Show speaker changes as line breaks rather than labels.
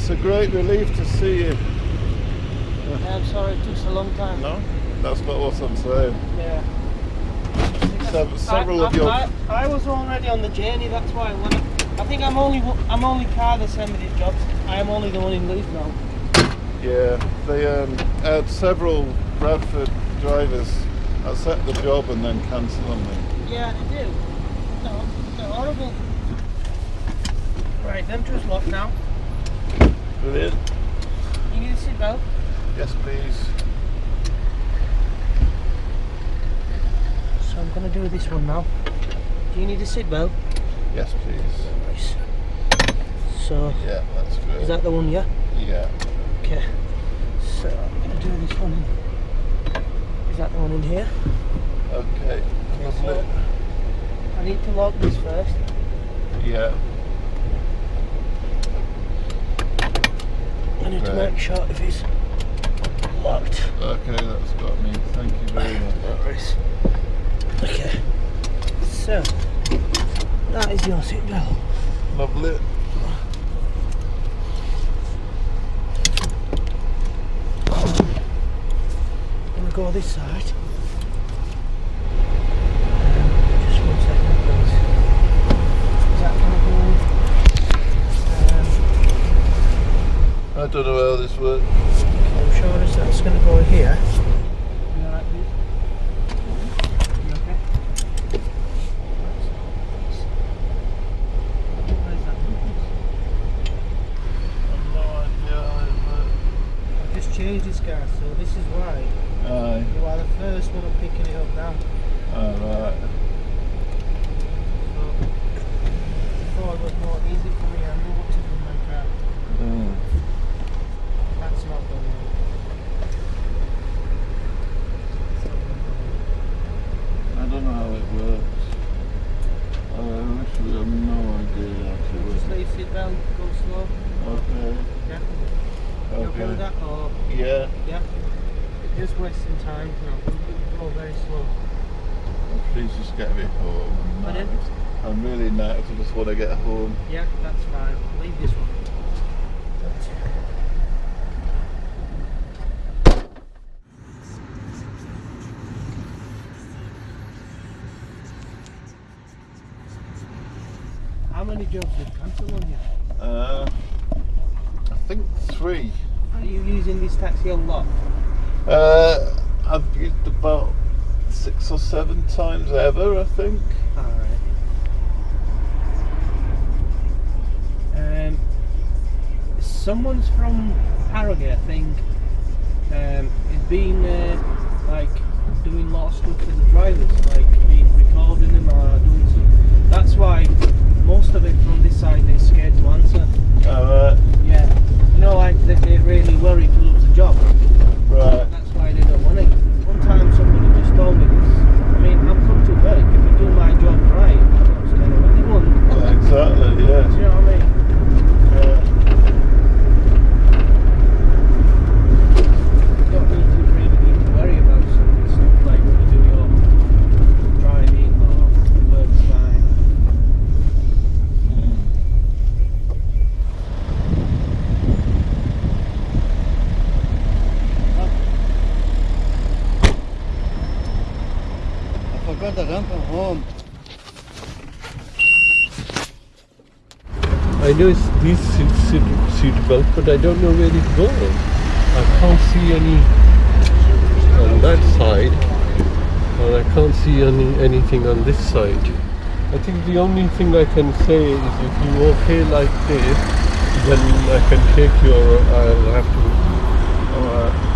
it's a great relief to see you.
Yeah, I'm sorry it took so long time.
No, that's not what I'm saying.
Yeah.
Sev- several
I,
of your
I, I, I was already on the journey. That's why I, I think I'm only I'm only car that send me these jobs. I am only the one in Leeds now.
yeah, they um, had several Bradford drivers accept the job and then cancel on me.
Yeah, they do. No, they're horrible. Right, them two's locked now.
Brilliant.
You need a seatbelt.
Yes, please.
So I'm gonna do this one now. Do you need a seatbelt?
Yes, please.
Nice. So
Yeah, that's great.
is that the one? Yeah.
Yeah.
Okay. So I'm gonna do this one. Is that the one in here?
Okay.
Okay, so
Lovely.
I need to lock this first.
Yeah.
I need to make sure if it's locked.
Okay, that's got me. Thank you very much.
Right. Okay. So that is your seatbelt.
Lovely.
I'm gonna go this side. Just one second, please. Is that gonna go? Um,
I don't know how this works.
I'm sure it's- that's gonna go here. You alright, please? You okay? Where's that?
No idea how it
I've just changed this car, so this is why.
Aye.
you are the first one I'm picking it up now.
Alright.
So before it was more easy for me. I knew what to do with my car.
Mm.
That's not going on.
I don't know how it works. I literally have no idea how
Just
to
let
work.
Go slow.
Okay.
Yeah. You okay with that? Or
Yeah.
yeah. Just wasting time. No, go very slow.
Oh, please just get me home. I'm
Pardon?
knackered. I'm really knackered. I just want to get home.
Yeah, that's fine. Leave this one. How many jobs did cancel on you?
Uh, I think three.
Are you using this taxi a lot?
Uh, I've used about six or seven times ever, I think.
Alright. Um, someone's from Harrogate, I think, um, has been uh, like doing a lot of stuff with the drivers, like being recording them or doing some. That's why most of it from this side they're scared to answer.
Alright,
Yeah, you know, like they, they're really worried to lose a job.
right.
That's why they don't want it. One time somebody just told me this. I mean, I'm come to work. If I do my job right, I don't scare of anyone.
Yeah, exactly,
Do
yeah.
you know what I mean?
yeah.
You don't need to really need to worry about some stuff like when you do your driving or work's fine.
The home.
I know it's these seat, seat, seat belt, but I don't know where it goes. I can't see any on that side, and I can't see any anything on this side. I think the only thing I can say is if you okay like this, then I can take your. Uh, I'll have to.
Alright.